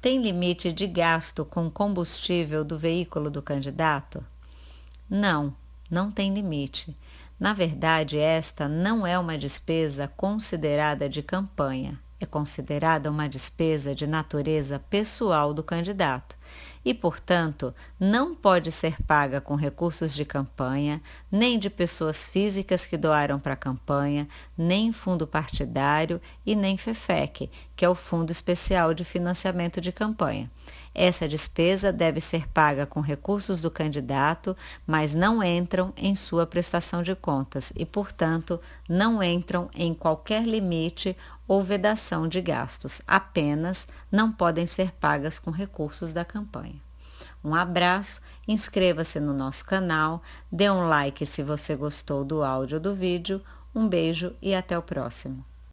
Tem limite de gasto com combustível do veículo do candidato? Não, não tem limite. Na verdade, esta não é uma despesa considerada de campanha, é considerada uma despesa de natureza pessoal do candidato e, portanto, não pode ser paga com recursos de campanha, nem de pessoas físicas que doaram para a campanha, nem fundo partidário e nem FEFEC, que é o Fundo Especial de Financiamento de Campanha. Essa despesa deve ser paga com recursos do candidato, mas não entram em sua prestação de contas e, portanto, não entram em qualquer limite ou vedação de gastos, apenas não podem ser pagas com recursos da campanha. Um abraço, inscreva-se no nosso canal, dê um like se você gostou do áudio ou do vídeo, um beijo e até o próximo.